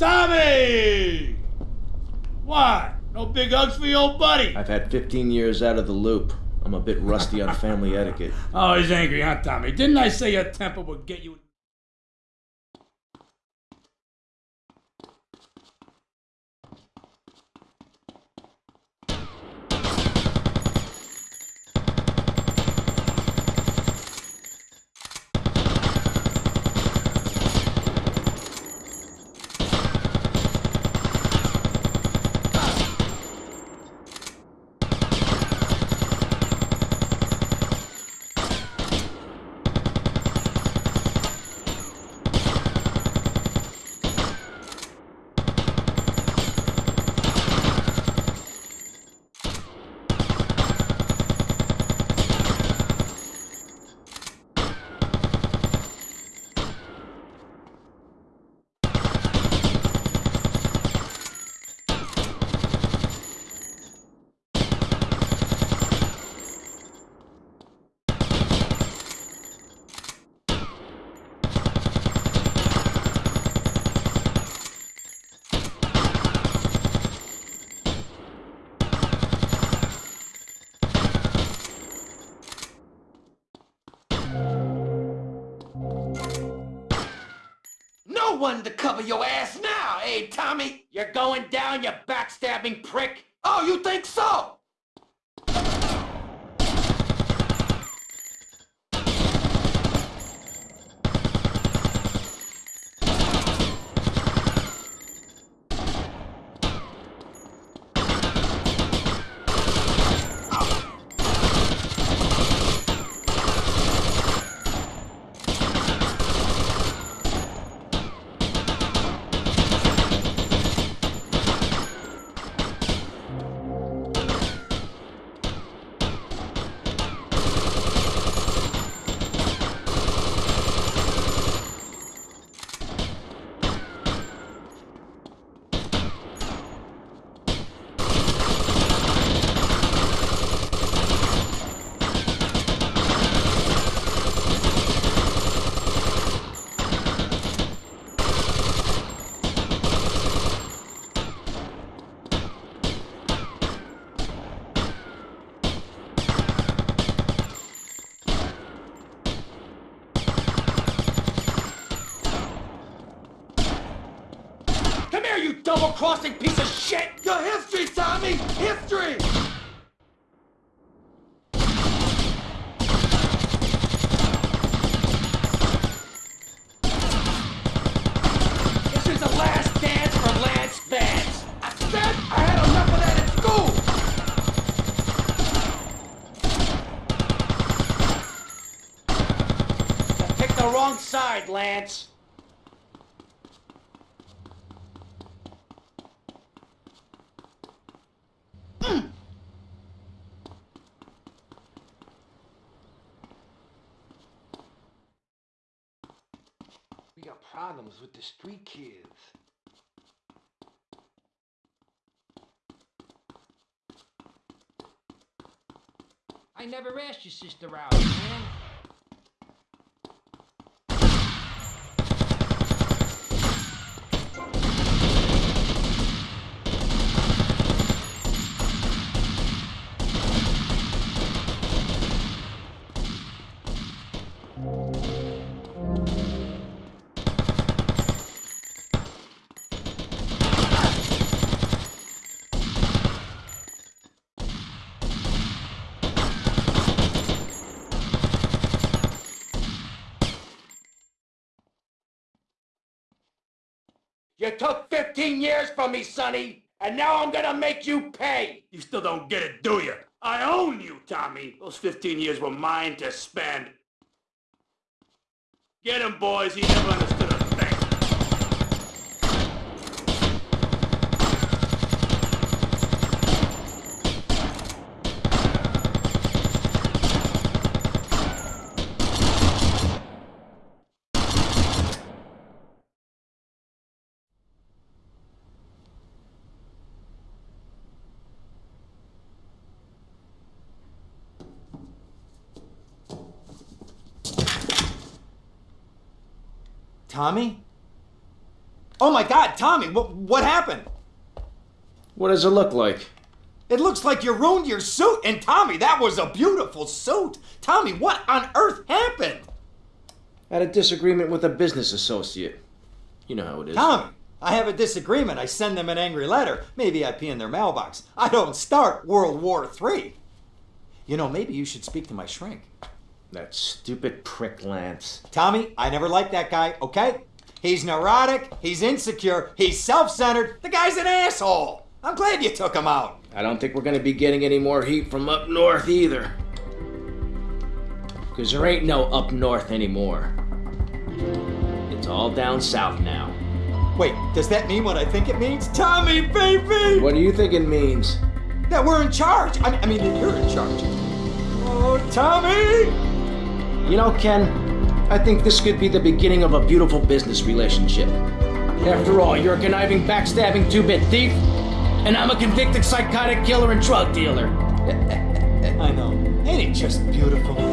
Tommy! What? No big hugs for your old buddy? I've had 15 years out of the loop. I'm a bit rusty on family etiquette. Oh, he's angry, huh, Tommy? Didn't I say your temper would get you... One to cover your ass now, eh, Tommy? You're going down, you backstabbing prick. Oh, you think so? Double-crossing piece of shit! You're history, Tommy! History! This is the last dance for Lance! I said I had enough of that at school! You picked the wrong side, Lance. We got problems with the street kids. I never asked your sister out, man. You took 15 years from me, Sonny, and now I'm gonna make you pay! You still don't get it, do you? I own you, Tommy. Those 15 years were mine to spend. Get him, boys. He never understood a thing. Tommy? Oh my God, Tommy, what, what happened? What does it look like? It looks like you ruined your suit. And Tommy, that was a beautiful suit. Tommy, what on earth happened? Had a disagreement with a business associate. You know how it is. Tommy, I have a disagreement. I send them an angry letter. Maybe I pee in their mailbox. I don't start World War III. You know, maybe you should speak to my shrink. That stupid prick Lance. Tommy, I never liked that guy, okay? He's neurotic, he's insecure, he's self centered. The guy's an asshole. I'm glad you took him out. I don't think we're gonna be getting any more heat from up north either. Because there ain't no up north anymore. It's all down south now. Wait, does that mean what I think it means? Tommy, baby! What do you think it means? That we're in charge. I, I mean, that you're in charge. Oh, Tommy! You know, Ken, I think this could be the beginning of a beautiful business relationship. After all, you're a conniving, backstabbing two bit thief, and I'm a convicted psychotic killer and drug dealer. I know. Ain't it just beautiful?